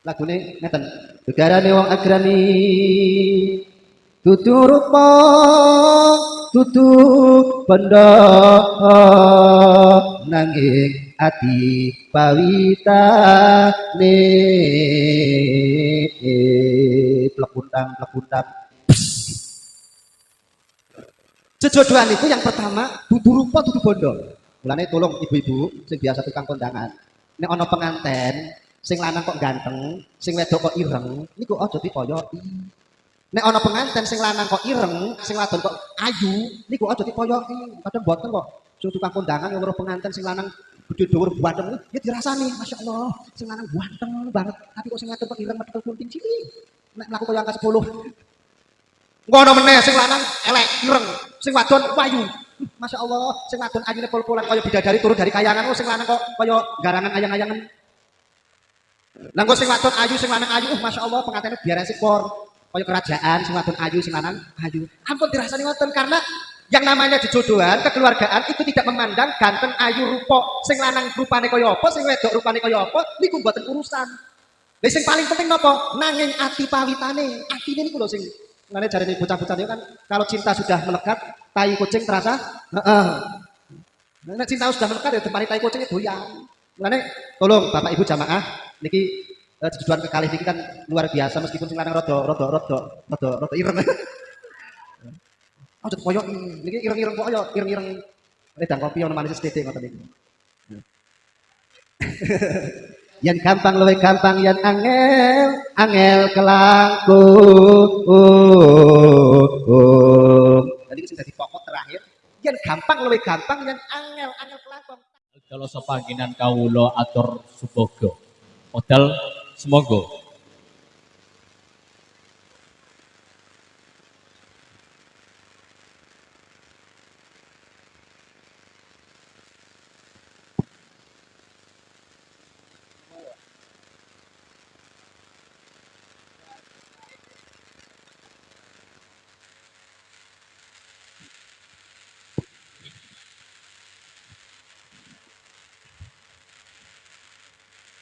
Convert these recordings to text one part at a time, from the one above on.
lagune ngeten gegarane wong agrami dudu rupa dudu benda nanging ati pawitane plekutang plekutang Jejodohan itu yang pertama dudu rupa dudu bondo. Mulane tolong ibu-ibu sing biasa tukang kondangan. Nek ana penganten sing lanang kok ganteng, sing wedok kok ireng, niku aja dipoyoki. Nek ana penganten sing lanang kok ireng, sing wadon kok ayu, niku aja dipoyoki. Kadang boten kok. Sing tukang kondangan yang penganten sing lanang gede dhuwur ganteng, ya dirasani, Masya Allah, sing lanang ganteng banget, tapi kok sing wadon kok ireng metu kunting cilik. Nek mlaku kaya angka 10, Ngono meneh sing lanang elek ireng, sing wadon wayu. Masya Allah, sing wadon ayune pol-polan kaya bidadari turun dari kayangan, oh sing lanang kok kaya garangan ayang-ayangan. Lah sing wadon ayu, sing lanang ayu, uh, Masya Allah pengantene biar por. Kaya kerajaan, sing wadon ayu, sing lanang ayu. Ampun dirasani ngoten karena yang namanya dijodohan, kekeluargaan itu tidak memandang ganteng, ayu, rupa, sing lanang rupane kaya apa, sing wedok rupane kaya apa, niku mboten urusan. Lah sing paling penting napa? Nanging ati pawitane. Atine niku lho sing Nanti cari bocah-bocah itu kan kalau cinta sudah melekat, tai kucing terasa. Heeh. Nah, cinta sudah melekat ya tempat tai kucing doyan. Nanti tolong Bapak Ibu jamaah niki eh, tujuan kekalih niki kan luar biasa meskipun sing lanang rada rada rada rada rada ireng. Jadi koyok niki ireng-ireng koyok, ireng-ireng redang kopi yang manis sedikit ngoten niki. yang gampang lebih gampang yang angel angel kelangkung tadi sudah di pokok terakhir yang gampang lebih gampang yang angel angel kelangkung kalau sepanginan kawulo atur subogo modal semoga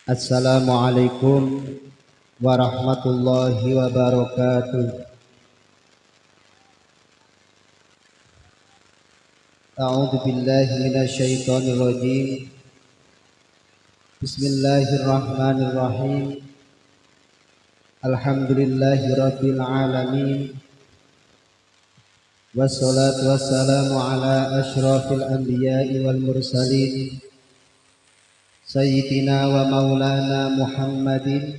Assalamualaikum warahmatullahi wabarakatuh. A'udzu billahi minasyaitonir rajim. Bismillahirrahmanirrahim. Alhamdulillahi rabbil alamin. Wassalatu wassalamu ala asyrafil anbiya'i wal mursalin. سيدنا ومولانا محمد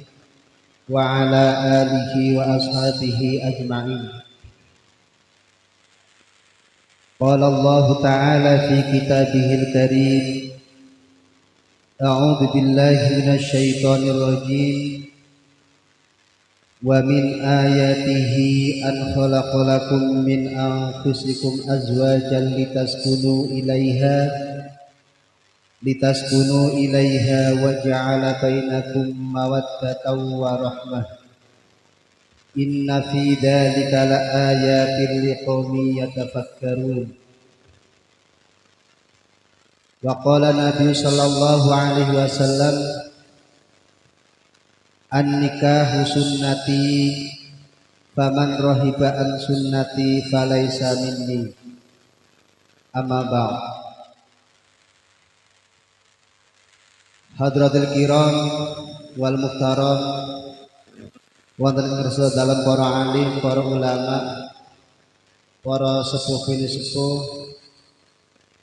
وعلى آله وأصحابه أجمعين. قال الله تعالى في كتابه الكريم أعوذ بالله من الشيطان الرجيم. ومن آياته أن خلق لكم من أنفسكم أزواجا لتسكنوا إليها litaskunu ilaiha wa ja'ala bainakum mawaddatan wa rahmah inna fi dhalika la ayatin liqaumin yatafakkarun wa qala nabi sallallahu alaihi wasallam an nikahu sunnati faman rahiba an sunnati falaysa minni amma ba'd Hadratul kiram wal muhtaram. Wonten ngersa dalam para alim, para ulama, para sepuh bini sepuh,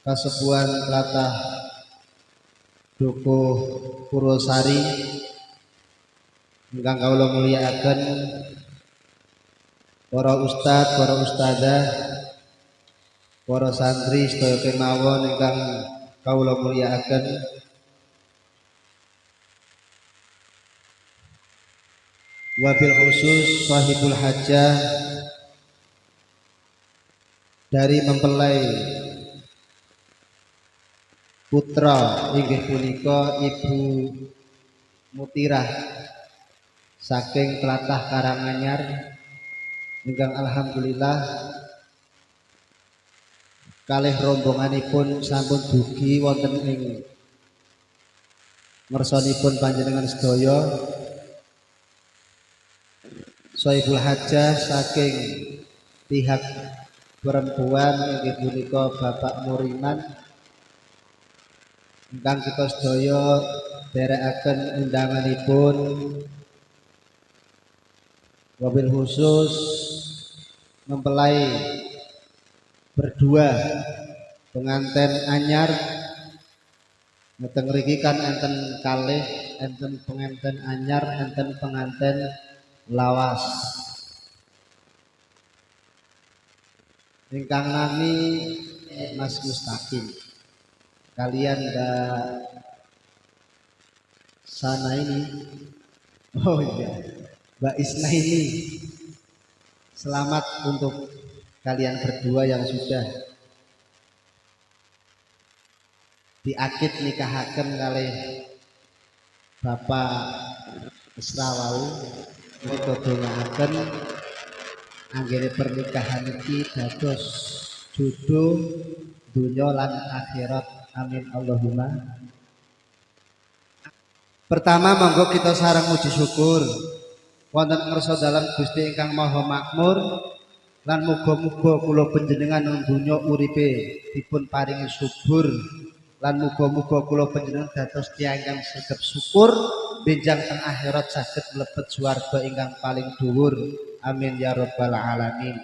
kasepuhan latah Dukuh Purwosari ingkang kawula mulyakaken para ustad, para ustadzah, para santri sedaya kemawon ingkang kawula mulyakaken wabil khusus sahibul hajah dari mempelai putra inggih punika Ibu Mutirah saking telatah Karanganyar. Ingkang alhamdulillah kalih rombonganipun sampun dugi wonten ing ngersanipun panjenengan sedaya Soibul Hajah saking pihak perempuan inggih punika Bapak Muriman. Ingkang kita sedaya derekaken undanganipun wabil khusus mempelai berdua pengantin anyar. Ngeten mriki kan enten kalih enten pengantin anyar enten pengantin lawas. Ingkang nami Mas Mustaqim. Kalian Mbak Sana ini? Oh iya. Mbak Isna ini. Selamat untuk kalian berdua yang sudah diakid nikahaken kali Bapak Israwau ini dodongaken anggere pernikahan iki dados jodoh dunya lan akhirat. Amin Allahumma. Pertama monggo kita sarang muji syukur. Wonten ngersa dalam Gusti ingkang Maha Makmur lan muga-muga kula panjenengan donya uripe dipun paringi subur lan muga-muga kula panjenengan dados tiyang ingkang sregep syukur benjang teng akhirat saged mlebet swarga ingkang paling dhuwur. Amin ya rabbal alamin.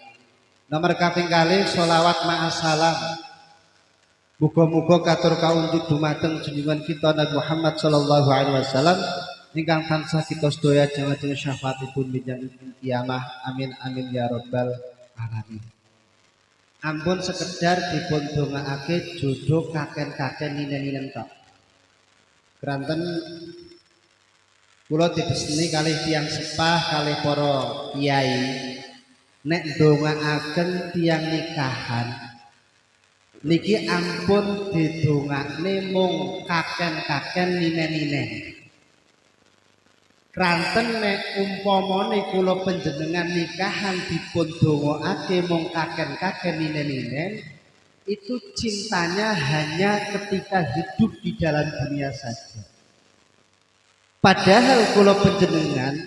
Nomor kaping kali sholawat ma'asalam Muga-muga katur kaunjuk dumateng junjungan kita Nabi Muhammad sallallahu alaihi wasallam. Ingkang tansah kita sedaya jangan syafaatipun bijang kiamah. Amin amin ya rabbal alamin. Ampun sekedar dipun dongakake jodoh kaken-kaken ninen-ninen tok. Keranten kula dibesni kalih tiang sepah kalih para kiai nek dongaaken tiang nikahan niki ampun didongakne mung kaken-kaken ninen-ninen. Kranten nek umpamane kula panjenengan nikahan dipun dongaake mung kaken-kaken ninen-ninen, itu cintanya hanya ketika hidup di dalam dunia saja. Padahal kula panjenengan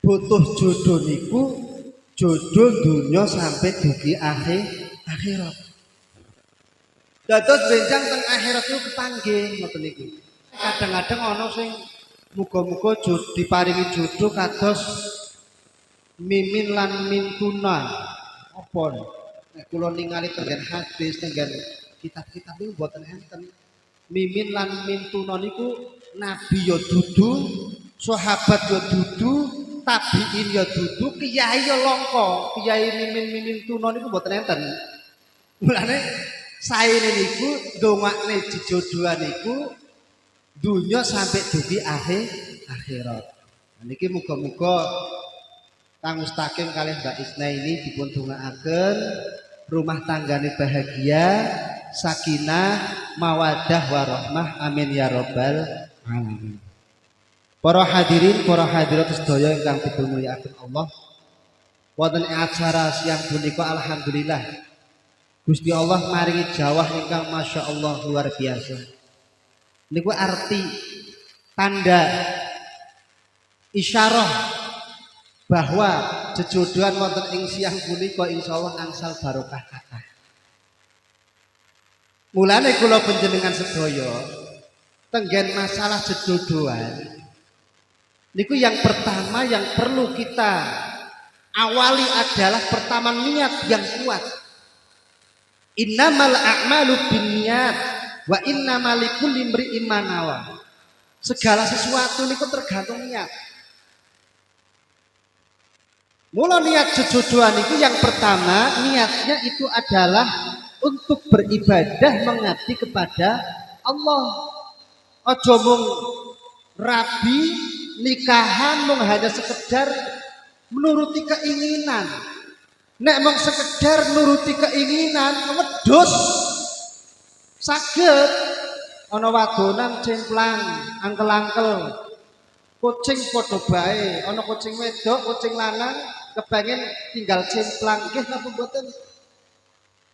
butuh jodoh niku jodoh dunia sampai dugi akhir akhirat. Dados benjang teng akhirat itu kepanggih ngoten niku. Kadang-kadang ana sing muga-muga diparingi jodoh kados mimin lan mintuna. Apa nek kula ningali tenggen hadis tenggen kitab-kitab niku mboten enten. Mimin lan mintuna niku nabi ya dudu, sahabat ya dudu, tabiin ya dudu, kiai ya langka. Kiai mimin mimin tuna niku mboten enten. Mulane saene niku ndongakne jejodohan niku dunya sampai dugi akhir akhirat. Niki muga-muga Kang Mustaqim kalian Mbak Isna ini dipun dongaaken rumah tanggane bahagia, sakinah, mawadah warahmah. Amin ya rabbal alamin. Para hadirin, para hadirat sedaya ingkang dimulyakaken Allah. Wonten acara siang punika alhamdulillah Gusti Allah maringi jawah ingkang Masya Allah luar biasa. Niku arti tanda isyarah bahwa jejodohan wonten ing siang punika insyaallah angsal barokah kata. Mulane kula panjenengan sedaya tenggen masalah jejodohan niku yang pertama yang perlu kita awali adalah pertama niat yang kuat Innamal a'malu binniyat wa innamal likulli imri'in Segala sesuatu niku tergantung niat. Mula niat jejodohan itu yang pertama niatnya itu adalah untuk beribadah mengabdi kepada Allah. Ojo mung rabi nikahan mung hanya sekedar menuruti keinginan. Nek mau sekedar nuruti keinginan wedhus saged. Ana wadonan cemplang angkel-angkel. Kucing padha bae ana kucing wedok kucing lanang kepengen tinggal cemplang nggih napa mboten?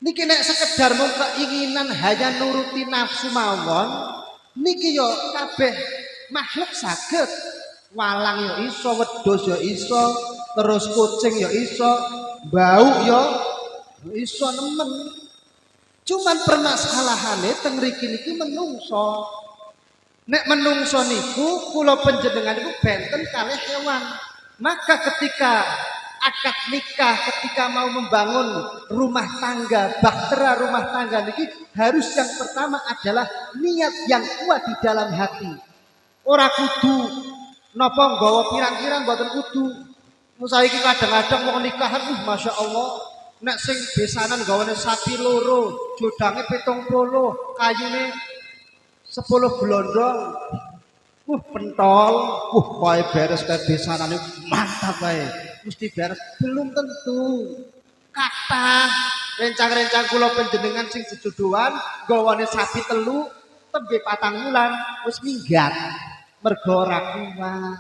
Niki nek sekedar mau keinginan hanya nuruti nafsu mawon niki yo kabeh makhluk saged walang ya iso, wedhus ya iso, terus kucing ya iso, bau ya iso nemen. Cuman permasalahannya teng mriki niki menungso. Nek menungso niku kula panjenengan niku benten kalih hewan. Maka ketika akad nikah, ketika mau membangun rumah tangga, bahtera rumah tangga niki harus yang pertama adalah niat yang kuat di dalam hati. Ora kudu napa nggawa pirang-pirang mboten kudu. Saiki kadang-kadang mau nikahan, uh, masya Allah, nek sing besanan gawane sapi loro, jodange pitung puluh, kayune sepuluh gelondong. Uh, pentol, uh, kaya beres kayak besanan mantap kae. Mesti beres, belum tentu. Kata rencang-rencang kula panjenengan sing sejodohan, gawane sapi telu, tembe patang wulan, wis minggat. Mergo ora kuat.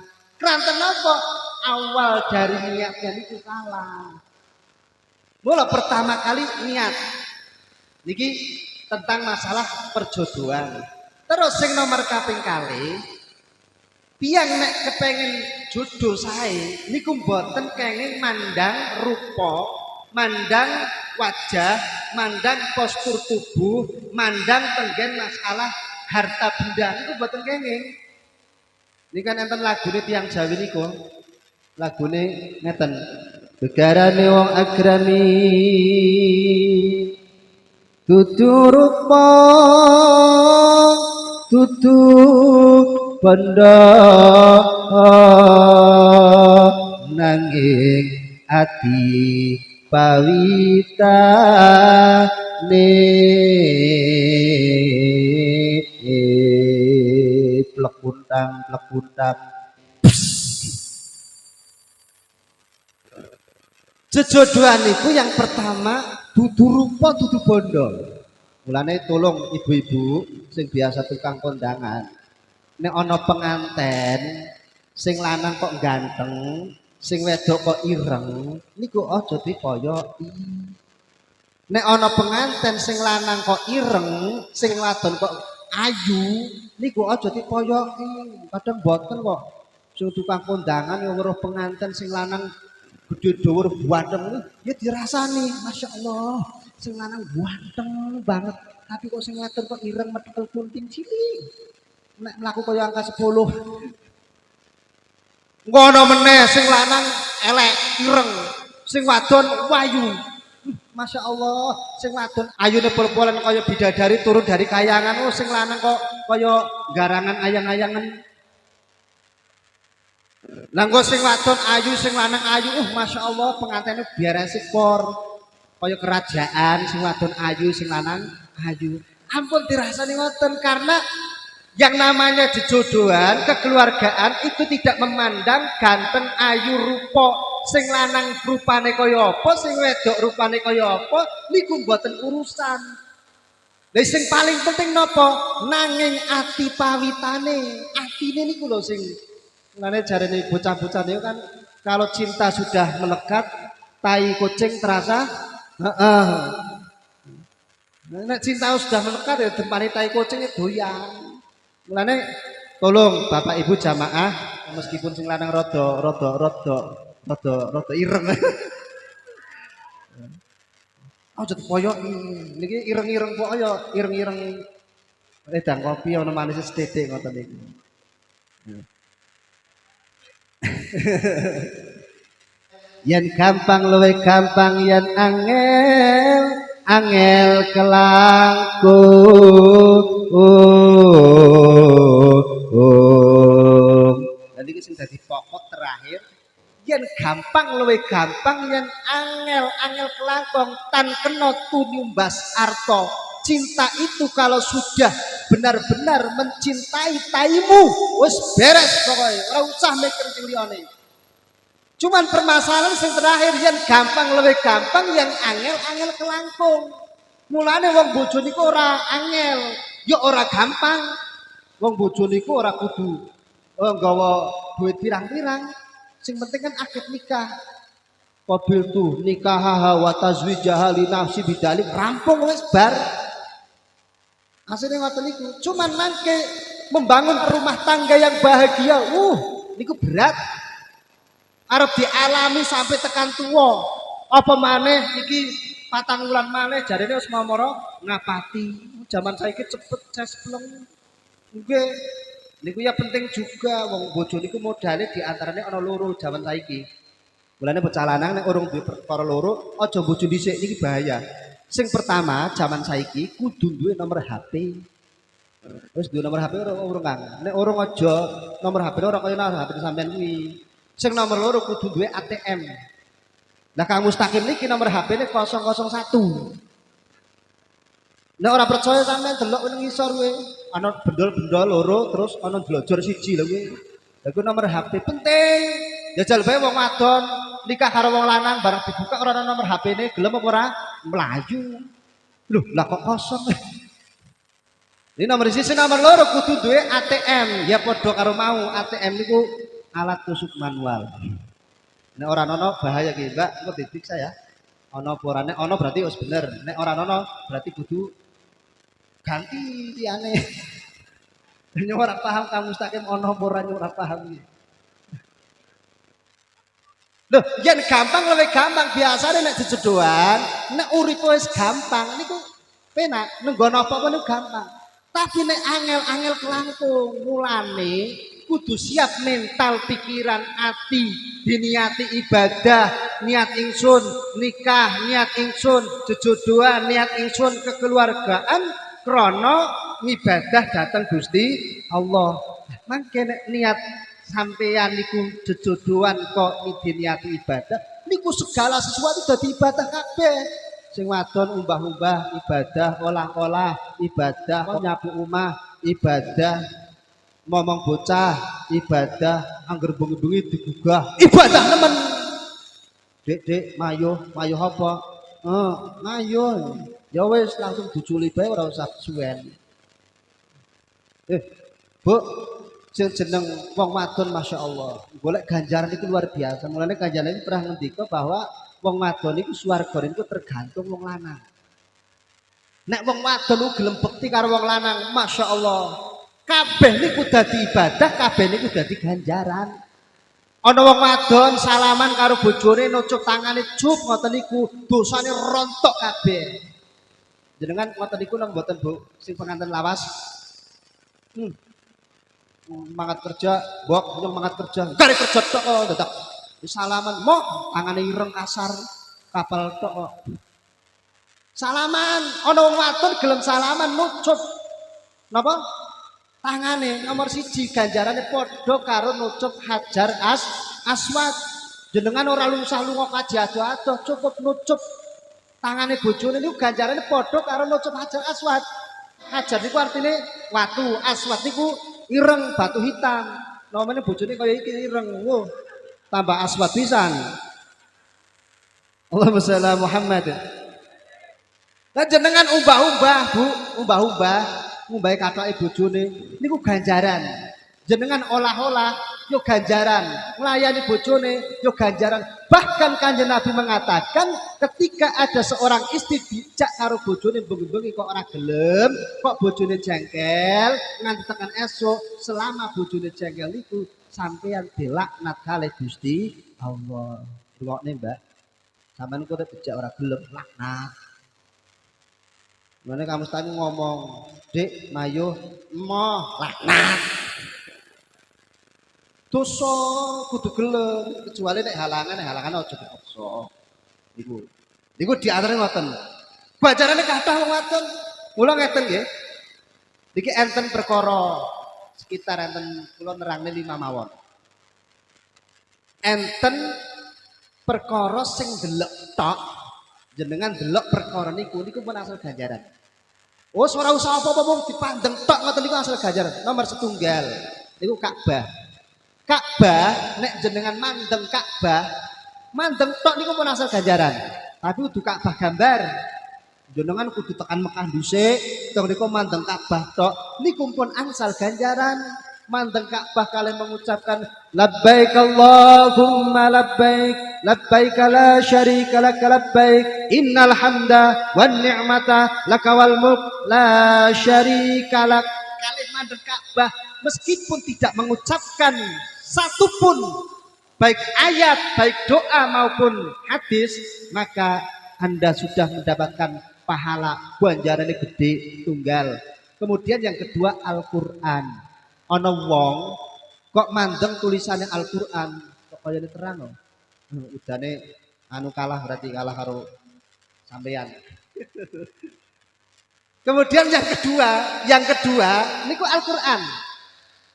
Awal dari niatnya itu salah. Mula pertama kali niat. Niki tentang masalah perjodohan. Terus sing nomor kaping kali Biang nek kepengen jodoh sae niku mboten kenging mandang rupa, mandang wajah, mandang postur tubuh, mandang tenggen masalah harta benda niku mboten kenging. Ini kan enten lagune tiang Jawi niku. Lagune ngeten. Begarane wong agrami Tutu rupa Tutu benda Nanging ati pawita ne plekuntang plekuntang Jejodohan itu yang pertama dudu rupa dudu bondo. Mulane tolong ibu-ibu sing biasa tukang kondangan. Nek ana penganten sing lanang kok ganteng, sing wedok kok ireng, niku aja dipoyoki. Nek ana penganten sing lanang kok ireng, sing wadon kok ayu, niku aja dipoyoki. Kadang boten kok. Sing tukang kondangan yang weruh penganten sing lanang gede dhuwur buanteng ya dirasani Masya Allah sing lanang buanteng banget tapi kok sing wadon kok ireng metekel kunting cilik nek mlaku kaya angka 10 ngono meneh sing lanang elek ireng sing wadon wayu. Masya Allah, sing wadon ayune pol-polan kaya bidadari turun dari kayangan, oh sing lanang kok kaya garangan ayang-ayangan. Lah engko sing wadon ayu sing lanang ayu, uh Masya Allah pengantene biar por kaya kerajaan sing wadon ayu sing lanang ayu. Ampun dirasani ngoten karena yang namanya jejodohan, kekeluargaan itu tidak memandang ganteng ayu rupa sing lanang rupane kaya apa, sing wedok rupane kaya apa, niku mboten urusan. Lah sing paling penting napa? Nanging ati pawitane. Atine niku lho sing Mulane jarene bocah-bocah niku kan kalau cinta sudah melekat, tai kucing terasa heeh. Nek cinta sudah melekat ya dempane tai kucing itu doyan. Mulane tolong Bapak Ibu jamaah meskipun sing lanang rada rada rada rada rada ireng. Aja koyoki. Niki ireng-ireng kok ya ireng-ireng edang kopi ana manis sithik ngoten niku. yen gampang luwe gampang yen angel angel kelangkung. Jadi sing dadi pokok terakhir. Yen gampang luwe gampang yen angel angel kelangkung. Tan kena tunyumbas arto. Cinta itu kalau sudah benar-benar mencintai taimu wis beres pokoknya. Ora usah mikir cuman permasalahan sing terakhir yang gampang lebih gampang yang angel-angel kelangkung mulane wong bojo niku ora angel ya ora gampang wong bojo niku ora kudu oh, nggawa duit pirang-pirang sing penting kan akad nikah Qabil tuh nikah wa tazwijaha li nafsi bidalik rampung wis bar Hasilnya ngoten niku. Cuman mangke membangun rumah tangga yang bahagia. Uh, niku berat. Arep dialami sampai tekan tua. Apa maneh iki patang wulan maneh jarine wis momoro ngapati. Zaman saiki cepet cespleng. Nggih. Niku ya penting juga wong bojo niku modalnya di antaranya ana loro zaman saiki. Mulane bocah lanang nek urung duwe perkara loro, aja bojo dhisik iki bahaya. Sing pertama, zaman saiki kudu duwe nomor HP. Wis duwe nomor HP ora urung Kang. Nek urung aja nomor HP ora kaya nomor HP sampean kuwi. Sing nomor loro kudu duwe ATM. Lah Kang Mustaqim niki nomor HP-ne 001. Nek ora percaya sampean delok ning ngisor kowe. Ana bendol-bendol loro terus ana dlojor siji lho kuwi. Lah kuwi nomor HP penting. Jajal bae wong wadon nikah karo wong lanang bareng dibuka ora ana nomor HP-ne gelem apa ora? Melayu. Loh, lah kok kosong? Ini nomor sisi nomor loro kudu duwe ATM. Ya padha karo mau ATM niku alat tusuk manual. Nek ora ana bahaya ki, Mbak, engko diperiksa ya. Ana apa ora? Ana berarti wis bener. Nek ora ana berarti kudu ganti liyane. Ini ora paham kamu mustaqim ana apa ora ora paham iki. Loh, yen gampang lebih gampang biasanya nek dijodohan, nek urip wis gampang niku penak, nenggono apa-apa niku gampang. Tapi nek angel-angel kelangkung, mulane kudu siap mental, pikiran, hati, diniati ibadah, niat ingsun, nikah, niat ingsun, jejodohan, niat ingsun, kekeluargaan, krono ibadah datang Gusti Allah. Mangke niat sampeyan niku jejodohan kok diniati ibadah, niku segala sesuatu dadi ibadah kabeh. Sing wadon umbah-umbah ibadah, olah-olah ibadah, nyapu omah ibadah, ngomong bocah ibadah, angger bengi-bengi digugah ibadah nemen. Dek, dek, mayo, mayo apa? Eh, mayo. Ya wis langsung diculi bae ora usah suwen. Eh, Bu, jeneng wong wadon Masya Allah. Golek ganjaran itu luar biasa. Mulane ganjaran ini pernah ngendika bahwa wong wadon itu swarga itu tergantung wong lanang. Nek wong wadon ku gelem bekti karo wong lanang, Masya Allah. Kabeh niku dadi ibadah, kabeh niku dadi ganjaran. Ana wong wadon salaman karo bojone nucuk tangane cup ngoten niku dosane rontok kabeh. Jenengan ngoten niku nang mboten Bu sing pengantin lawas. Hmm. Mangat kerja, bok nyong mangat kerja. Kare kerja tok kok dadak salaman mok tangane ireng kasar kapal tok kok. Salaman, ana wong wadon gelem salaman nucup. Napa? Tangane nomor siji ganjarane padha karo nucup hajar as aswad. Jenengan ora lusah lunga kaji ado-ado, cukup nucup tangane bojone niku ganjarane padha karo nucup hajar aswad. Hajar niku artine watu, aswad niku ireng batu hitam. Namanya bojone kaya iki ireng. Wo, tambah aswad pisan. Allahumma sholli ala Muhammad. Lah jenengan umbah-umbah, Bu, umbah-umbah, ngumbahi katoke bojone niku ganjaran. Jenengan olah-olah yo ganjaran, melayani bojone yo ganjaran. Bahkan kanjeng Nabi mengatakan ketika ada seorang istri bijak karo bojone bengi-bengi kok ora gelem, kok bojone jengkel, nganti tekan esok selama bojone jengkel niku sampeyan dilaknat kalih Gusti Allah. Rungokne, Mbak. Sampeyan kok bijak ora gelem laknat. Mana kamu tadi ngomong, Dek, Mayu, Mo, laknat. Dosa kudu gelem, kecuali nek halangan, nek halangan aja dipaksa. Niku. Niku diantara ngoten. Bajarane kathah wong wadon. Mula ngeten nggih. Niki enten perkara sekitar enten kula nerangne lima mawon. Enten perkara sing delok tok jenengan delok perkara niku niku pun asal ganjaran. Oh, ora usah apa-apa mung dipandeng tok ngoten niku asal ganjaran. Nomor setunggal niku Ka'bah. Ka'bah nek jenengan mandeng Ka'bah, mandeng tok niku pun asal ganjaran. Tapi kudu Ka'bah gambar. Jenengan kudu tekan Mekah dhisik, tong niku mandeng Ka'bah tok niku pun asal ganjaran. Mandeng Ka'bah kalian mengucapkan labbaik Allahumma labbaik labbaik la syarika lak labbaik innal hamda wan ni'mata laka wal mulk la syarika lak kalian mandeng Ka'bah meskipun tidak mengucapkan satupun baik ayat, baik doa maupun hadis, maka Anda sudah mendapatkan pahala ganjaran gede tunggal. Kemudian yang kedua Al-Qur'an. Ana wong kok mandeng tulisannya Al-Qur'an kok kaya terang loh. Udane anu kalah berarti kalah karo sampean. Kemudian yang kedua, yang kedua niku Al-Qur'an.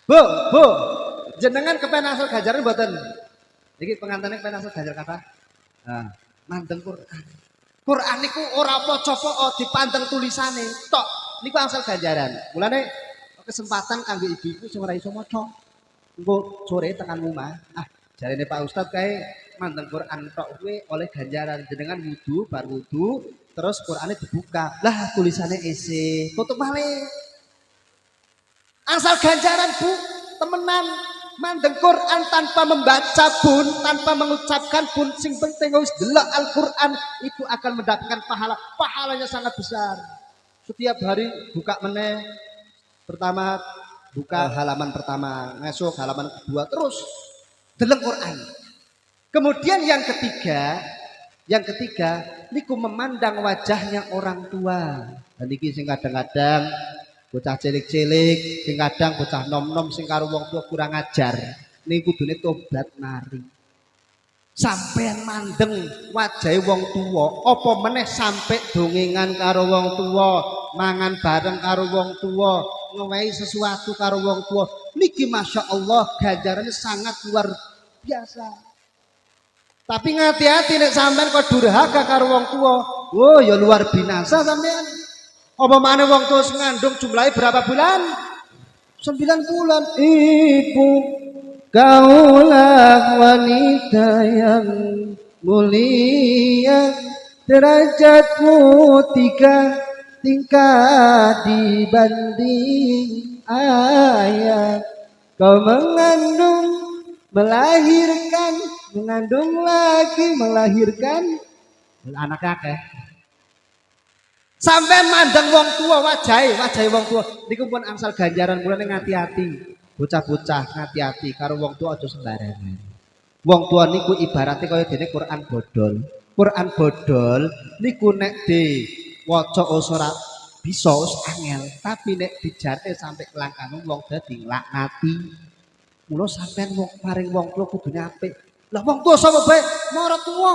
Bu, Bu, jenengan kepen asal gajaran mboten? Iki pengantinnya kepen asal gajar kata? Nah, mandeng Quran. Quran niku ora apa-apa dipandang tulisane, tok niku asal ganjaran. Mulane kesempatan kanggo ibu-ibu sing ora iso maca. Engko sore tekan rumah. Ah, jarene Pak Ustad kae mandeng Quran tok kuwi oleh ganjaran jenengan wudu, bar wudu, terus Qur'annya dibuka. Lah tulisannya isi, tutup malih. Asal ganjaran Bu, temenan mandeng Quran tanpa membaca pun, tanpa mengucapkan pun, sing penting harus delok Al-Quran itu akan mendapatkan pahala. Pahalanya sangat besar. Setiap hari buka meneh, pertama buka halaman pertama, ngesuk halaman kedua, terus delok Quran. Kemudian yang ketiga, yang ketiga, niku memandang wajahnya orang tua. Dan iki sing kadang-kadang bocah cilik-cilik, sing kadang bocah nom-nom sing karo wong tua kurang ajar. Niku kudune tobat mari. Sampean mandeng wajahe wong tua, apa meneh sampai dongengan karo wong tua, mangan bareng karo wong tua, ngewehi sesuatu karo wong tua. Niki Masya Allah ganjarannya sangat luar biasa. Tapi ngati-hati nek sampean kok durhaka karo wong tua. Oh ya luar binasa sampean. Apa mana wong tua ngandung jumlahnya berapa bulan? Sembilan bulan. Ibu kaulah wanita yang mulia derajatmu tiga tingkat dibanding ayah. Kau mengandung melahirkan mengandung lagi melahirkan. Anak kakek sampai mandang wong tua wajai wajai wong tua. Niku pun angsal ganjaran mulane ngati-hati. Bocah-bocah ngati-hati karo wong tua aja sembarangan. Wong tua niku ibaratnya kaya dene Quran bodol. Quran bodol niku nek di waca ora bisa angel tapi nek dijate sampai kelangkang wong dadi nglaknati. Mula sampean wong paring wong tua kudune apik. Lah wong tua sapa bae marah tua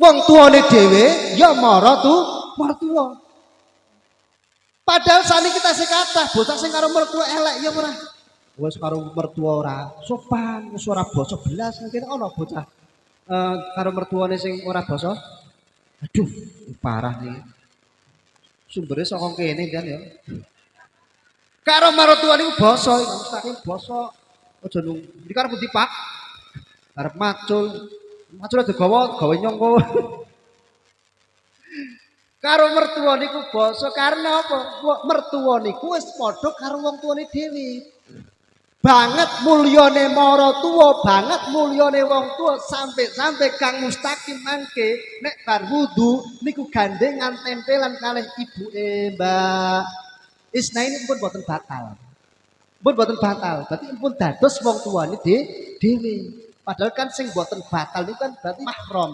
wong tuane dhewe ya marah tu mertua padahal saat kita sekata bocah sing karo mertua elek ya ora? Wis karo mertua ora sopan wis ora basa belas mungkin ana bocah uh, karo mertuane sing ora basa aduh parah nih. Sumbernya saka kene kan ya. Karo mertua niku basa mustahil basa. Aja nung iki karo pundi Pak? Arep macul. Macul digawa gawe nyongko. Karo mertua niku basa karena apa? Mertua niku wis padha karo wong tuane dhewe banget mulyane mara tuwa banget mulyane wong tua sampai-sampai Kang Mustaqim mangke nek bar wudu niku gandengan tempelan kalih ibuke Mbak Isna ini pun boten batal pun boten batal berarti pun dados wong tuane dhewe padahal kan sing boten batal niku kan berarti mahram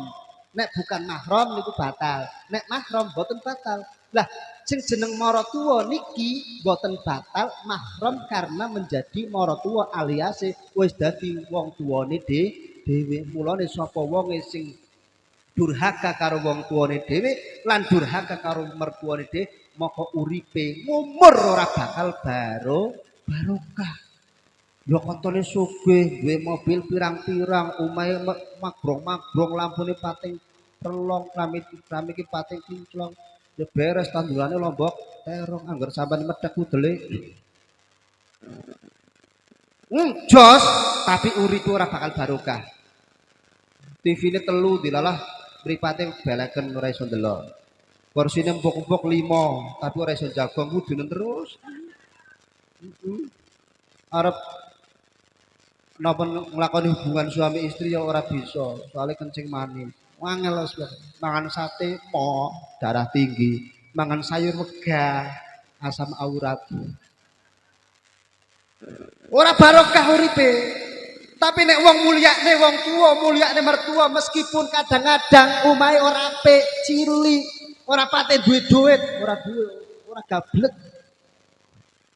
Nek bukan mahram niku batal. Nek mahram boten batal. Lah sing jeneng maratuwa niki boten batal mahram karena menjadi maratuwa alias wis dadi wong tuane de dhewe. Mulane sapa wong sing durhaka karo wong tuane dhewe lan durhaka karo mertuane dhewe maka uripe ngumur ora bakal baro barokah. Ya kontone sugih, duwe mobil pirang-pirang, omahe magrong-magrong, lampune pating telong, klamit klamit pating kinclong. Ya beres tandurane lombok terong anggar sampean medhek udele. Hmm, jos, tapi uripe ora bakal barokah. TV-ne telu dilalah mripate beleken ora iso ndelok. Porsine empuk-empuk 5, tapi ora iso jagong kudune terus. Arep napa nglakoni hubungan suami istri ya ora bisa soalnya kencing manis wangel mangan sate mo darah tinggi mangan sayur wegah asam aurat ora barokah uripe Tapi nek wong mulyakne wong tua, mulyakne mertua meskipun kadang-kadang umai ora apik, cilik, ora pate duit duit, ora duwe, ora gablek.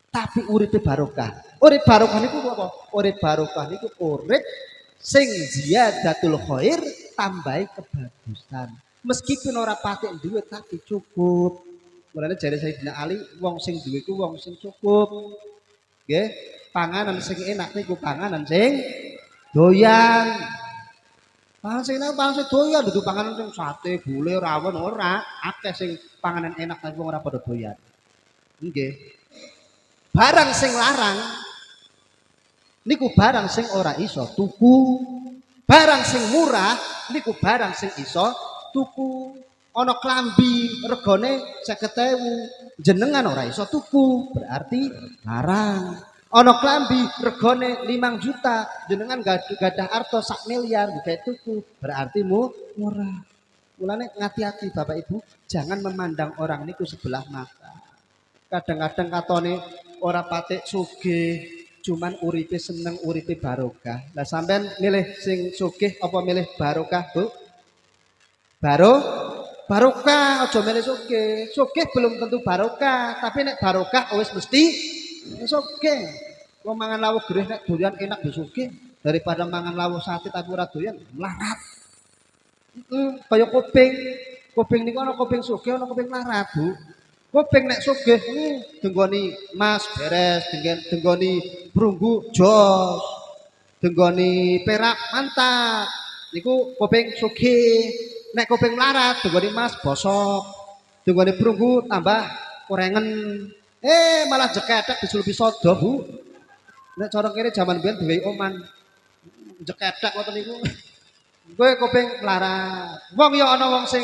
Tapi uripe barokah. Urip barokah niku apa? Urip barokah niku urip sing ziyadatul khair tambahi kebagusan. Meskipun ora patek duit tapi cukup. Mulane jare Sayyidina Ali, wong sing duwe ku wong sing cukup. Nggih, panganan sing enak niku panganan sing doyan. Panganan sing enak panganan sing doyan, dudu panganan sing sate, gule, rawon ora. Akeh sing panganan enak tapi ora padha doyan. Nggih. Barang sing larang niku barang sing ora iso tuku. Barang sing murah niku barang sing iso tuku. Ana klambi regane 50.000, jenengan ora iso tuku, berarti larang. Ana klambi regane 5 juta, jenengan gadah arto sak miliar gawe tuku, berarti mu murah. Mulane ngati-hati Bapak Ibu, jangan memandang orang niku sebelah mata. Kadang-kadang katone ora patek sugih, cuman uripe seneng uripe barokah. Lah sampean milih sing sugih apa milih barokah, Bu? Baro barokah aja milih sugih. Sugih belum tentu barokah, tapi nek barokah wis mesti sugih. Wong mangan lawuh gerih nek doyan enak sugih daripada mangan lawuh sate tapi ora doyan melarat. Heeh, kaya kuping. Kuping niku ana kuping sugih, ana kuping melarat, Bu. Kuping nek sugih hmm, denggoni emas beres, denggoni perunggu jos. Denggoni perak mantap. Niku kuping sugih. Nek kuping melarat denggoni emas bosok. Denggoni perunggu tambah korengen. Eh malah jekedek disulupi sodo, Bu. Nek cara kene jaman biyen duwe oman. Jekedek ngoten niku. Kowe kuping melarat. Wong ya ana wong sing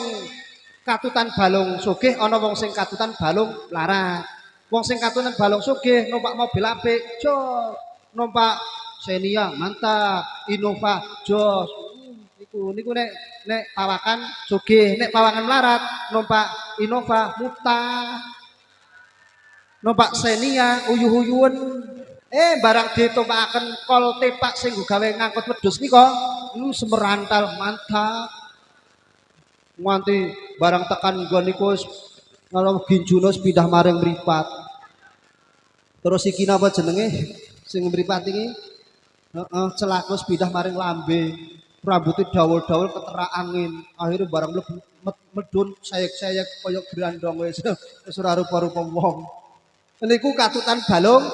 katutan balung sugih ana wong sing katutan balung larat. Wong sing katutan balung sugih numpak mobil apik, jos. Numpak Xenia mantap, Innova jos. Hmm, Niku niku nek nek pawakan sugih, nek pawakan larat numpak Innova mutah. Numpak Xenia uyuh-uyuhen. Eh barang ditumpakaken kol tepak sing gawe ngangkut wedhus nika, lu semerantal mantap. Nganti barang tekan nggon niku kalau ginjuna wis pindah maring mripat. Terus iki napa jenenge sing mripat iki? Heeh, celak wis pindah maring lambe. Rambutnya dawul-dawul keterak angin. Akhirnya barang med- medun sayek-sayek kaya grandong wis ora rupa-rupa wong. Niku katutan balung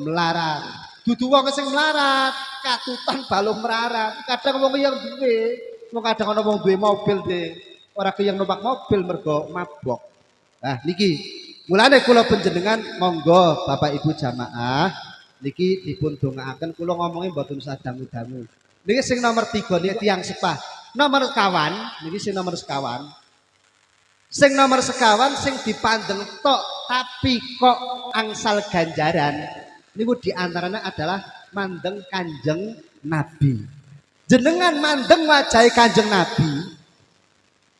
melarat. Dudu wong sing melarat, katutan balung melarat. Kadang wong yang duwe, wong kadang ana wong duwe mobil deh. Ora keyang numpak mobil mergo mabok. Nah, niki mulane kula panjenengan monggo Bapak Ibu jamaah niki dipun dongaaken kula ngomongi mboten usah dangu-dangu. Niki sing nomor 3 niki tiyang sepah. Nomor sekawan, niki sing nomor sekawan. Sing nomor sekawan sing dipandeng tok tapi kok angsal ganjaran niku di antaranya adalah mandeng kanjeng Nabi. Jenengan mandeng wajahe kanjeng Nabi,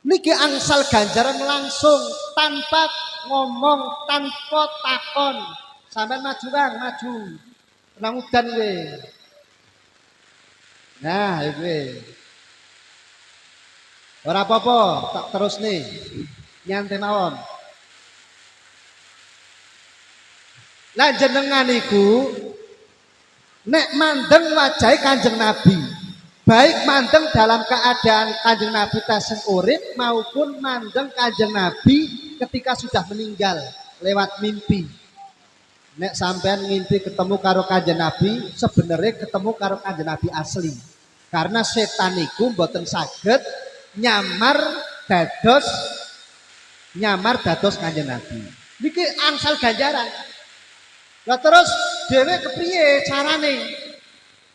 Niki angsal ganjaran langsung tanpa ngomong, tanpa takon. Sampai maju Kang, maju. Nang udan kowe. Nah, iki. Ora apa-apa, tak terus nih. Nyantai mawon. Lah jenengan iku nek mandeng wajahe Kanjeng Nabi baik mandeng dalam keadaan kanjeng Nabi tasing urip maupun mandeng kanjeng Nabi ketika sudah meninggal lewat mimpi. Nek sampean ngimpi ketemu karo kanjeng Nabi, sebenarnya ketemu karo kanjeng Nabi asli. Karena setan iku mboten saged nyamar dados nyamar dados kanjeng Nabi. Niki angsal ganjaran. Lah terus dhewe kepriye carane?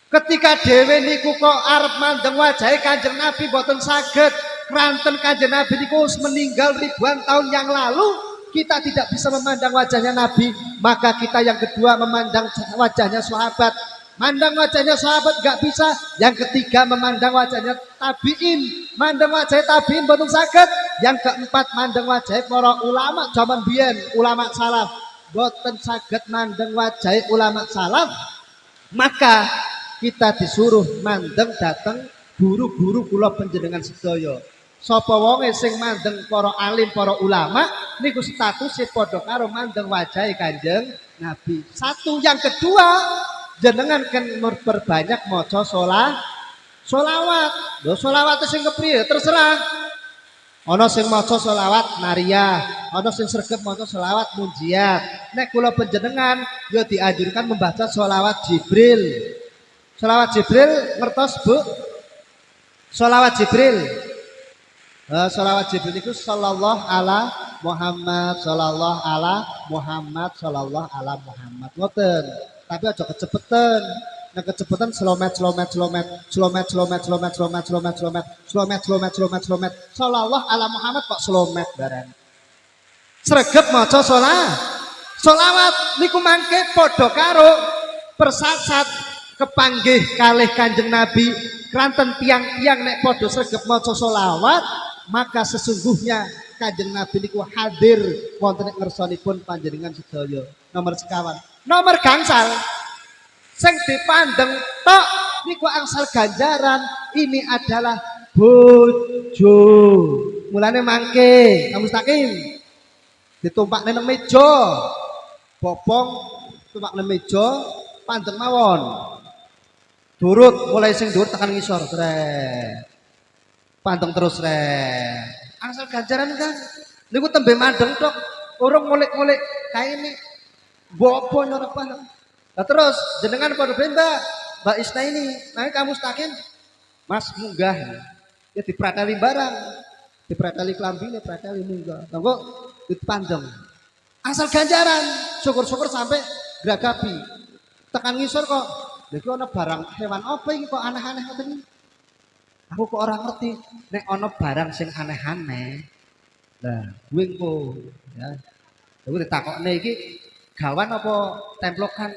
Ketika dhewe niku kok arep mandeng wajahe Kanjeng Nabi boten saged kranten Kanjeng Nabi niku meninggal ribuan tahun yang lalu, kita tidak bisa memandang wajahnya Nabi, maka kita yang kedua memandang wajahnya sahabat. Mandang wajahnya sahabat gak bisa. Yang ketiga memandang wajahnya tabiin. Mandang wajah tabiin boten saged. Yang keempat mandang wajah para ulama zaman biyen, ulama salaf. Boten saged mandang wajah ulama salaf. Maka kita disuruh mandeng dateng guru-guru kula panjenengan sedaya. Sapa wonge sing mandeng para alim, para ulama niku statusnya padha karo mandeng wajahe Kanjeng Nabi. Satu yang kedua, jenengan kan memperbanyak maca sholat solawat. Lho solawat sing kepriye? Terserah. Ana sing maca selawat Maria, ana sing sregep maca selawat Munjiat. Nek kula panjenengan ya dianjurkan membaca selawat Jibril. Solawat Jibril ngertos bu? Solawat Jibril. Uh, solawat Jibril itu Salallahu ala Muhammad Salallahu ala Muhammad Salallahu ala Muhammad Ngoten Tapi aja kecepetan Nah kecepetan selomet selomet selomet Selomet selomet selomet selomet selomet selomet Selomet selomet selomet selomet Salallahu ala Muhammad kok selomet bareng Sregep maca sholat Sholawat niku mangke podokaro Persasat kepanggih kalih Kanjeng Nabi. Kranten tiang-tiang nek padha sregep maca solawat maka sesungguhnya Kanjeng Nabi niku hadir wonten ngersanipun panjenengan sedaya. Nomor sekawan. Nomor gangsal. Sing dipandeng tok niku angsal ganjaran. Ini adalah bojo. Mulane mangke kamu takim ditumpak nang meja. Bopong tumpak nang meja pandeng mawon durut mulai sing durut tekan ngisor re pandeng terus re angsal ganjaran kan niku tembe mandeng tok urung ngulik-ngulik ini. Bopo nyorepan Nah terus jenengan pada benda Mbak. Isna ini, nah kamu stakin, Mas munggah, ya diprateli barang, diprateli kelambine, prateli munggah, kok dipanjang, asal ganjaran, syukur-syukur sampai geragapi, tekan ngisor kok, lagi ono barang hewan apa ini kok aneh-aneh ngoten Aku kok orang ngerti, nek ono barang sing aneh-aneh, nah gue kok, ya, gue ditakok nih gawan apa templokan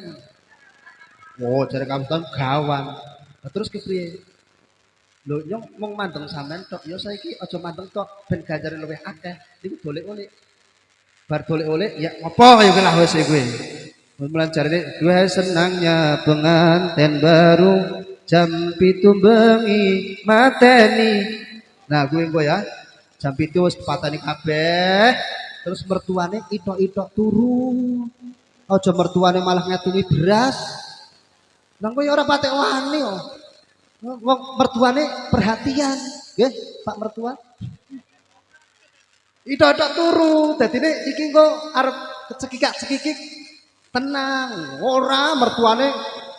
Oh, jare kamu gawang. Nah, terus kepriye? Lho, nyong mung mandeng sampean tok. Ya saiki aja mandeng tok ben ganjare luwih akeh. Niku golek-golek. Bar golek-golek ya ngopo ya lah wis kuwi. Jarine gue senangnya pengantin baru jam pitu bengi mateni. Nah, gue gue ya. Jam pitu wis patani kabeh. Terus mertuane itok-itok turu. Aja mertuane malah ngetungi beras. Nang kowe ora patek wani kok. Wong mertuane perhatian, nggih, Pak mertua. Ada turu, dadine iki engko arep cekikak-cekikik tenang. Ora mertuane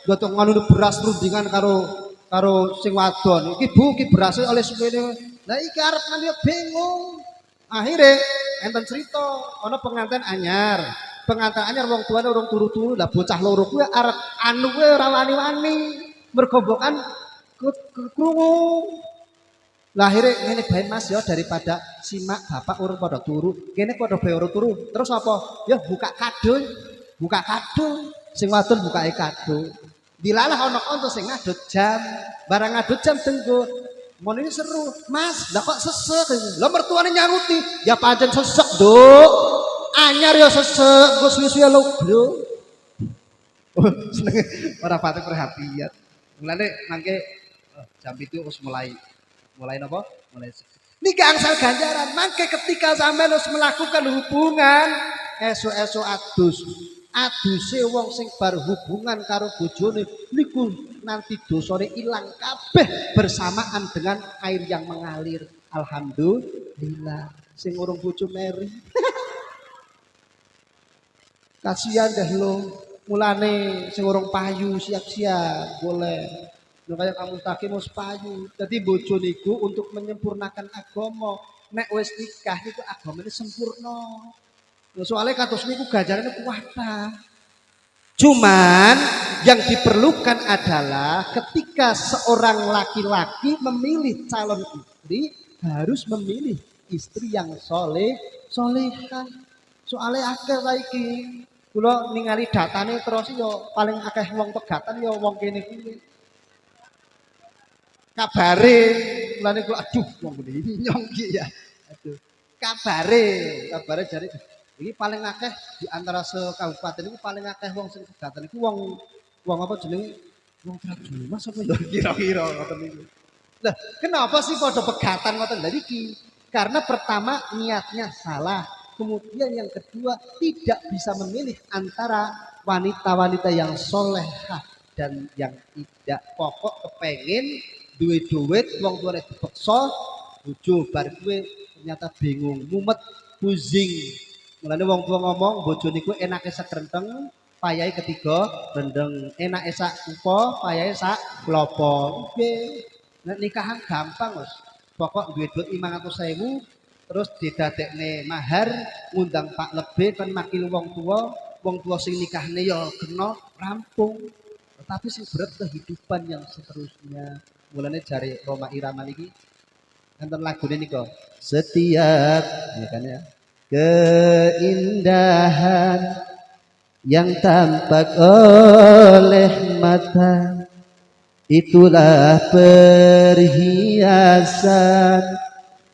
gotong nganu beras rundingan karo karo sing wadon. Iki Bu, iki beras oleh supene. Lah iki arep bingung. Akhirnya enten cerita ana pengantin anyar pengantin anyar wong tuane urung turu-turu lah bocah loro kuwi arep anu kuwi ora wani-wani mergo mbokan krungu lah akhirnya ngene bae Mas ya daripada simak bapak urung pada turu kene pada bae turu terus apa ya buka kado buka kado sing wadon buka kado dilalah ana kanca sing ngadut jam barang ngadut jam tenggo Mon ini seru, Mas. Lah kok sesek? Lah mertuane nyaruti, ya pancen sesek, Duk anyar ya sesek, gue suwi-suwi lo, bro. Seneng ora pati perhatian. Mulane mangke oh, jam itu harus mulai mulai napa? Mulai Niki angsal ganjaran. Mangke ketika sampean harus melakukan hubungan esok-esok adus. Aduse wong sing bar hubungan karo bojone niku nanti dosane ilang kabeh bersamaan dengan air yang mengalir. Alhamdulillah sing urung bojo meri. Kasihan deh lo, mulane sing urung payu siap-siap boleh. Lo kayak kamu taki mau payu. Jadi bojo niku untuk menyempurnakan agama. Nek wis nikah agama ini sempurna. Nah, soalnya kados niku gajarannya kuwata. Cuman yang diperlukan adalah ketika seorang laki-laki memilih calon istri harus memilih istri yang soleh, solehan. Soalnya akhir lagi Kula ningali datane terus yo paling akeh wong pegatan yo wong kene kuwi. Kabare niku aduh wong ini nyong ya. Aduh. Kabare, kabare jare iki paling akeh di antara se kabupaten iku paling akeh wong sing pegatan iku wong wong apa jenenge Wong Trajumas apa ya kira-kira ngoten niku. Lah, kenapa sih pada pegatan ngoten lha iki? Karena pertama niatnya salah, kemudian yang kedua tidak bisa memilih antara wanita-wanita yang solehah dan yang tidak pokok kepengen duit duit wong tuane dipeksa bojo bar kuwe ternyata bingung mumet pusing mulane wong tua ngomong bojo niku enake sekrenteng payai ketiga rendeng. Enak sak upo payai sak klopo. Nggih nek nikahan gampang Mas. Pokok duit duit 500.000 terus didadekne mahar ngundang Pak Lebe kan makil wong tua wong tua sing nikahne ya kena rampung. Tetapi sing berat kehidupan yang seterusnya. Mulane jari Roma Irama niki. Enten lagune nika. Setiap ya kan ya keindahan yang tampak oleh mata. Itulah perhiasan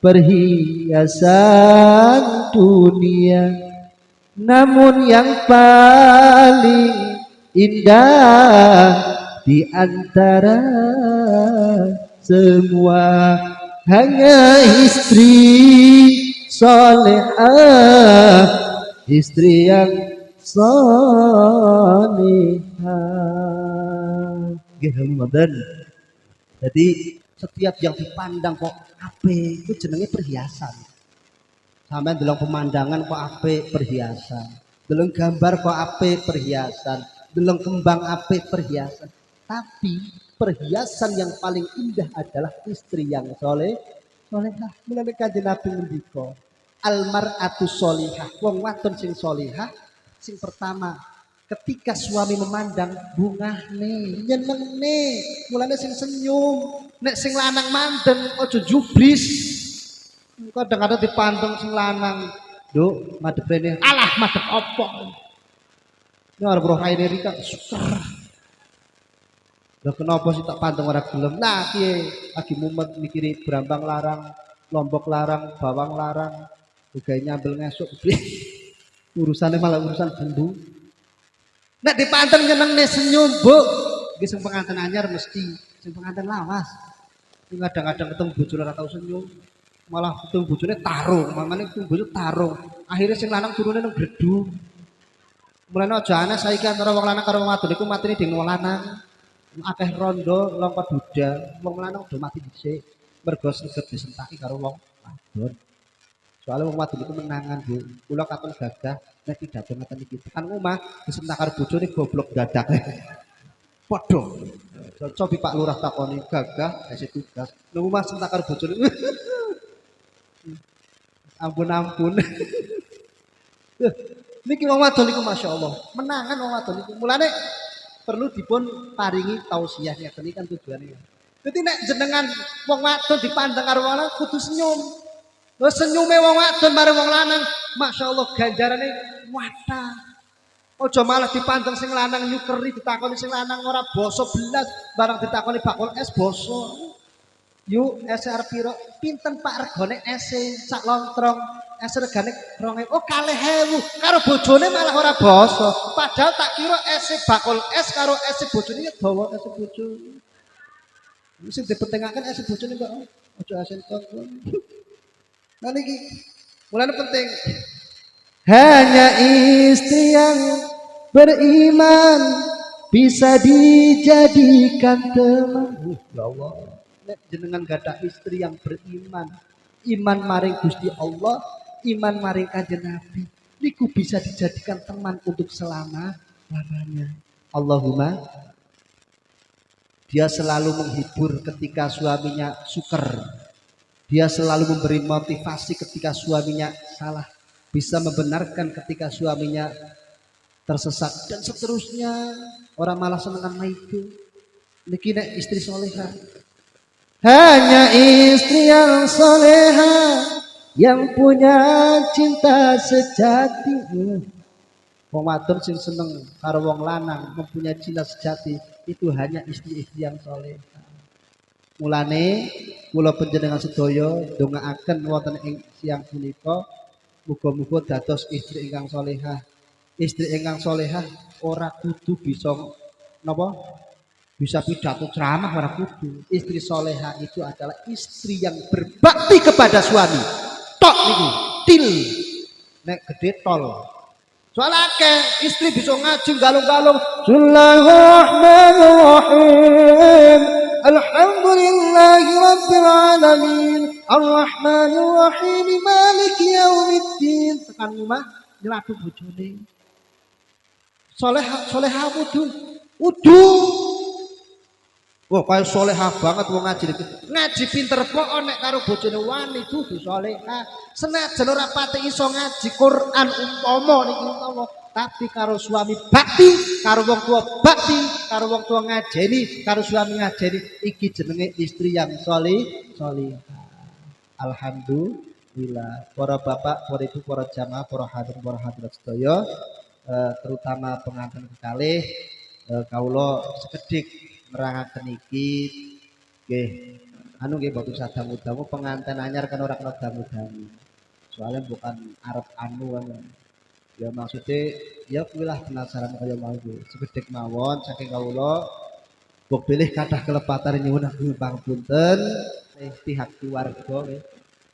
perhiasan dunia. Namun yang paling indah di antara semua hanya istri solehah istri yang solehah ngoten jadi setiap yang dipandang kok ape itu jenenge perhiasan. Sampai dalam pemandangan kok ape perhiasan. Dalam gambar kok ape perhiasan. Dalam kembang ape perhiasan. Tapi perhiasan yang paling indah adalah istri yang soleh solehah. Mulai kajian nabi ngendika almar'atu solihah wong wadon sing solihah sing pertama ketika suami memandang bunga nih nyeneng nih mulanya sing senyum nek sing lanang mandeng ojo jubris kadang-kadang dipandang sing lanang Duk, madep rene. Alah, madep opo. Ini orang bro kain Rika, suker. Lah kenapa sih tak panteng ora gelem? Nah, piye? Lagi mumet mikiri Brambang larang, Lombok larang, Bawang larang. Juga nyambel ngesuk. Urusannya malah urusan bendu. Nek dipanteng nyeneng nih senyum, Bu. Iki sing pengantin anyar mesti, sing pengantin lawas. Ini kadang-kadang ketemu bojone ora tau senyum. Malah ketemu bojone tarung, mamane ketemu bojone tarung. Akhirnya sing lanang turune nang gredu. Mulane aja aneh saiki antara wong lanang karo wong wadon iku matine ding wong lanang. akeh rondo lompat duda wong lanang udah mati dhisik mergo sregep disentaki karo wong wadon soalnya wong wadon itu menangan bu. Kula katon gagah nek tidak ada ngeten iki. Tekan omah disentak karo bojone goblok dadak padha. Cobi Pak Lurah takoni gagah esi tugas. Nang omah sentak karo bojone ampun ampun niki wong wadon niku masyaallah menangan wong wadon niku mulane perlu dipun paringi tausiah iki kan tujuannya. Jadi nek jenengan wong wadon dipandang karo kudu senyum. Lho senyume wong wadon marang wong lanang, masyaallah ganjarane wata. Ojo malah dipandang sing lanang nyukeri ditakoni sing lanang ora basa belas, barang ditakoni bakul es basa. Yuk SR piro? Pinten Pak regane es sak lontrong? Es regane 2000. Oh kalih hewu. Karo bojone malah ora basa. Padahal tak kira es bakul es karo es bojone ya dawa es bojone. Wis dipentingaken es bojone kok. Ojo asen kok. Nah niki mulane penting. Hanya istri yang beriman bisa dijadikan teman. Uh, ya Allah. Nek jenengan gada istri yang beriman, iman maring Gusti Allah, iman maring kanjeng Nabi, niku bisa dijadikan teman untuk selama lamanya. Allahumma dia selalu menghibur ketika suaminya suker. Dia selalu memberi motivasi ketika suaminya salah. Bisa membenarkan ketika suaminya tersesat dan seterusnya. Orang malah senengan itu. Niki nek istri soleha. Hanya istri yang soleha yang punya cinta sejati. Wong wadon sing seneng karo wong lanang mempunyai cinta sejati itu hanya istri-istri yang soleha. Mulane kula panjenengan sedaya ndongaaken wonten ing siang punika muga-muga dados istri ingkang solehah. Istri ingkang solehah ora kudu bisa napa bisa pidato ceramah ora kudu. Istri soleha itu adalah istri yang berbakti kepada suami. Tok niku, til. Nek gede tol. Soal akeh istri bisa ngaji galung-galung. Bismillahirrahmanirrahim. Alhamdulillahi rabbil alamin. Arrahmanirrahim. Maliki yaumiddin. Tekan rumah nyelatu bojone. Soleha soleha wudu. Wudu. Wah, kaya solehah banget wong ngaji iki. Ngaji pinter kok nek karo bojone wani kudu solehah. Senajan ora pati iso ngaji Quran umpama niki umpama, tapi karo suami bakti, karo wong tua bakti, karo wong tua ngajeni, karo suami ngajeni iki jenenge istri yang soleh, solehah. Alhamdulillah. Para bapak, para ibu, para jamaah, para hadirin, para hadirat sedaya, eh, terutama pengantin kekalih eh, kawula sekedhik nerangaken iki nggih anu nggih boten sadamu-damu pengantin anyar kan ora kena damu-damu soalnya bukan arep anu kan ya maksudnya ya kuwi lah penasaran kaya mau sekedhik mawon saking kawula Bok pilih kathah kelepatan nyuwun agung pangapunten eh, pihak keluarga nggih.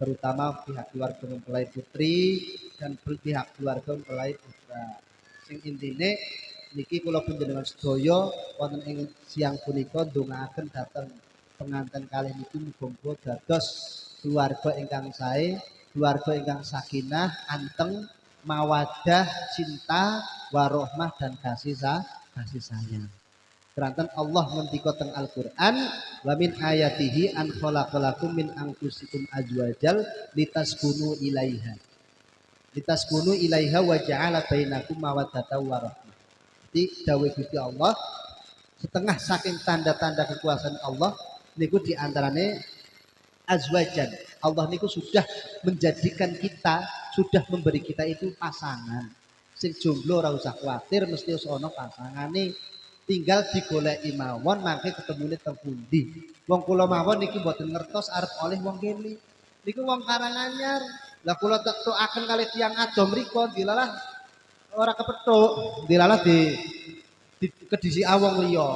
terutama pihak keluarga mempelai putri dan pihak keluarga mempelai putra sing intine niki kula panjenengan sedaya wonten ing siang punika ndongaaken dhateng pengantin kalih niki muga-muga dados keluarga ingkang sae, keluarga ingkang sakinah, anteng, mawadah, cinta, warohmah dan kasih sa kasih sayang. Keranten Allah ngendika teng Al-Qur'an wa min ayatihi an khalaqalakum min anfusikum azwajal litaskunu ilaiha. Litaskunu ilaiha wa ja'ala bainakum mawaddatan wa rahmah. Jadi dawuh Gusti Allah setengah saking tanda-tanda kekuasaan Allah niku di antaranya azwajan. Allah niku sudah menjadikan kita, sudah memberi kita itu pasangan. Sing jomblo ora usah khawatir mesti wis ana pasangane. Tinggal digoleki mawon mangke ketemune teng pundi. Wong kula mawon niki mboten ngertos arep oleh wong kene. Niku wong Karanganyar. Lah kula tak akan kali tiang adom mriku dilalah ora kepethuk, dilalah di, di kedisi awong liya.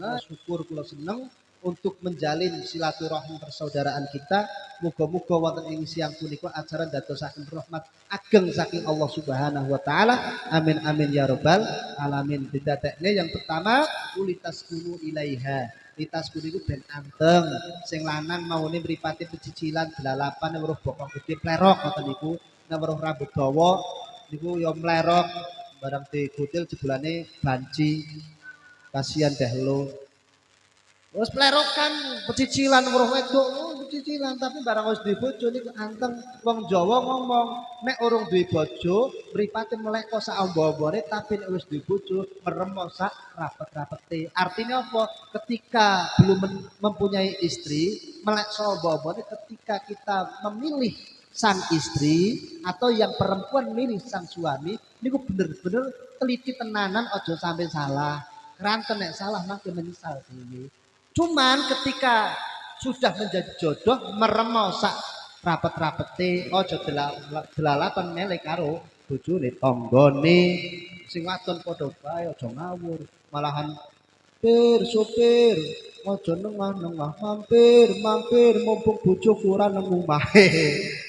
Nah, syukur kula seneng untuk menjalin silaturahmi persaudaraan kita. Muga-muga wonten ing siang punika acara dadosaken rahmat ageng saking Allah Subhanahu wa taala. Amin amin ya rabbal alamin. Didadekne yang pertama ulitas kunu ilaiha. Litas kunu iku ben anteng. Sing lanang maune mripate pecicilan delalapan weruh bokong gede plerok ngoten niku. Nek weruh rambut dawa niku ya mlerok barang digutil jebulane banci. Kasihan deh lo Wes plerokan pecicilan weruh wedok, oh, pecicilan tapi barang wis duwe bojo niku anteng wong Jawa ngomong nek urung duwe bojo mripate melek kok amba-ambane tapi nek wis duwe bojo merem sak rapet-rapete. Artinya apa? Ketika belum mempunyai istri, melek sak amba-ambane ketika kita memilih sang istri atau yang perempuan milih sang suami niku bener-bener teliti tenanan ojo sampai salah. Keranten nek salah makin menyesal sih. Cuman ketika sudah menjadi jodoh meremau sak rapet-rapete ojo delalatan melek karo bojone tanggane. Sing wadon padha bae aja ngawur malahan pir sopir aja nengah-nengah mampir mampir mumpung bojoku ora nang omahe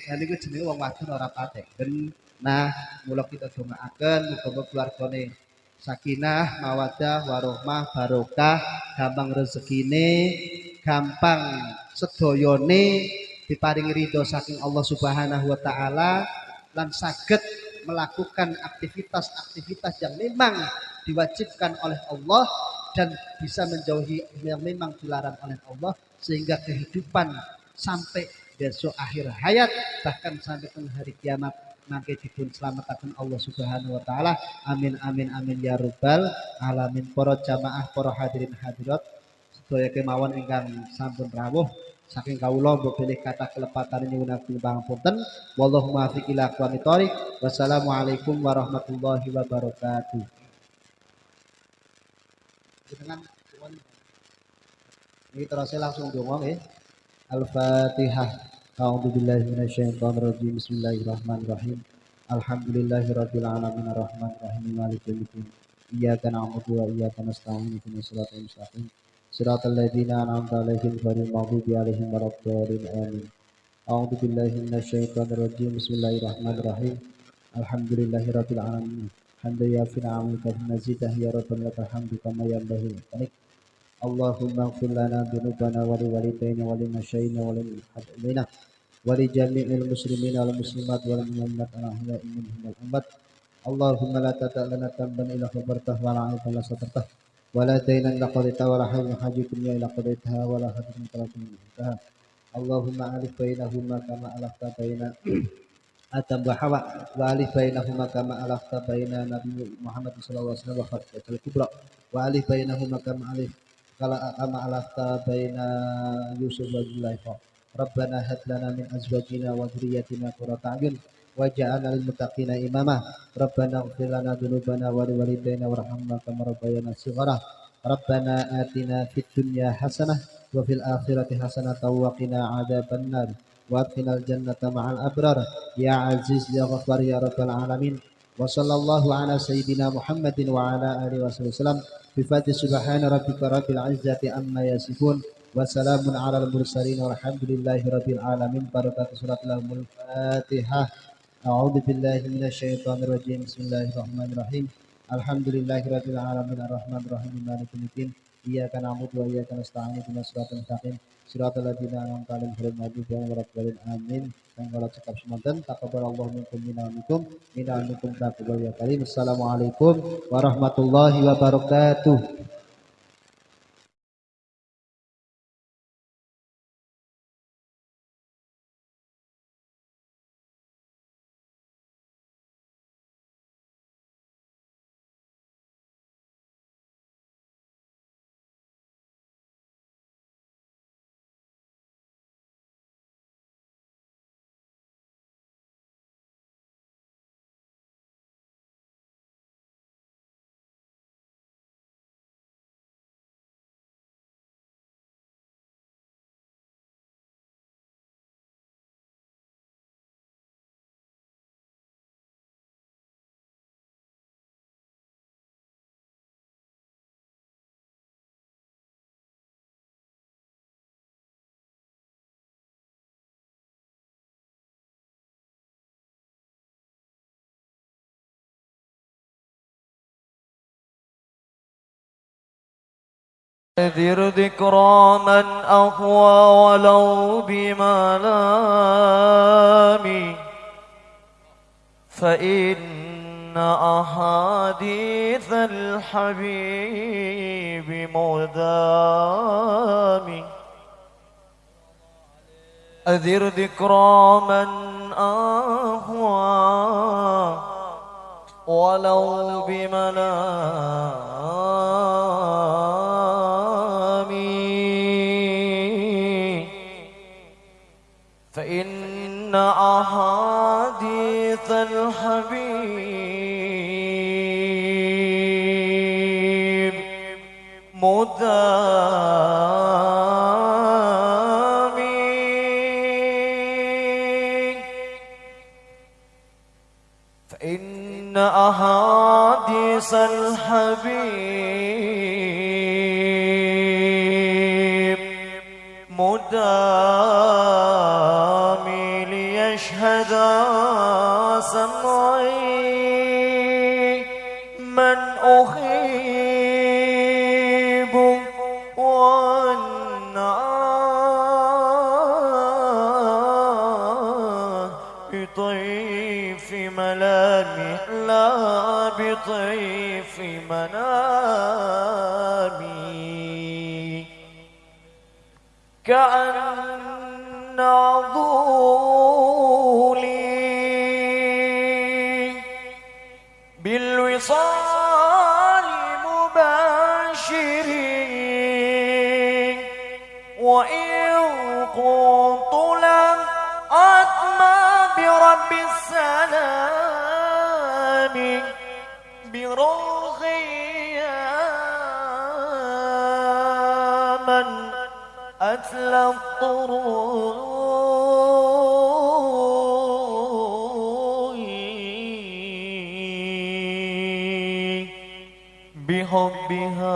nah niku jenenge wong wadon ora pateken nah mula kita dongaaken muga-muga keluargane sakinah, mawadah, warohmah, barokah, gampang rezekine, gampang sedoyone diparingi ridho saking Allah Subhanahu wa taala lan saged melakukan aktivitas-aktivitas yang memang diwajibkan oleh Allah dan bisa menjauhi yang memang dilarang oleh Allah sehingga kehidupan sampai besok akhir hayat bahkan sampai hari kiamat mangke dipun selamataken Allah Subhanahu wa taala. Amin amin amin ya rabbal alamin. Para jamaah, para hadirin hadirat sedaya kemawon ingkang sampun rawuh saking kawula mbok pilih kata kelepatan nyuwunaken pangapunten. Wallahu muwaffiq ila aqwamit thoriq. Wassalamualaikum warahmatullahi wabarakatuh. Dengan ini terus langsung dongong ya. Al-Fatihah. أعوذ بالله من الشيطان الرجيم. بسم الله الرحمن الرحيم. الحمد لله رب العالمين. الرحمن الرحيم. مالك يوم الدين. إياك نعبد وإياك نستعين. اهدنا الصراط المستقيم. صراط الذين أنعمت عليهم غير المغضوب عليهم ولا الضالين. آمين. أعوذ بالله من الشيطان الرجيم. بسم الله الرحمن الرحيم. الحمد لله رب العالمين. حمدا يافي نعمك. مزيده يا ربنا لك الحمد كما ينبغي لك اللهم اغفر لنا ذنوبنا ولوالدينا ولمشايخنا وللحاضرين ولجميع المسلمين والمسلمات والمؤمنات الأحياء منهم والأموات اللهم لا تدع لنا ذنبا إلا غفرته ولا عيبا إلا سترته ولا دينا إلا قضيته ولا حاجة حاجة الدنيا إلا قضيتها ولا حاجة من طلب انتهى اللهم ألف بينهما كما ألفت بين آدم وحواء وألف بينهما كما ألفت بين نبي محمد صلى الله عليه وسلم وخطبة الكبرى وألف بينهما كما kala ama alafta baina Yusuf wa Zulaikha Rabbana hab lana min azwajina wa dhurriyyatina qurrata a'yun waj'alna lil muttaqina imama Rabbana ighfir lana dhunubana wa liwalidayna warhamna kama rabbayana shighara Rabbana atina fid dunya hasanah wa fil akhirati hasanah wa qina adzabannar wa adkhilnal jannata ma'al abrar. Ya aziz ya ghafar ya rabbal alamin wa sallallahu ala sayyidina Muhammadin wa ala alihi wasallam. Bi subhana rabbika rabbil izzati amma yasifun. Ala al mursalin walhamdulillahi rabbil alamin. Barakatuh surat al fatihah billahi rajim. Bismillahirrahmanirrahim. Alhamdulillahi rabbil alamin. Rahim wa Surat. Amin. Assalamualaikum warahmatullahi wabarakatuh. ذر ذكرى من أهوى ولو بملامي فإن أحاديث الحبيب مدامي أذر ذكرى من أهوى ولو بملامي فإن أحاديث الحبيب يلقي في منامي. كأن على الطرق بحبها.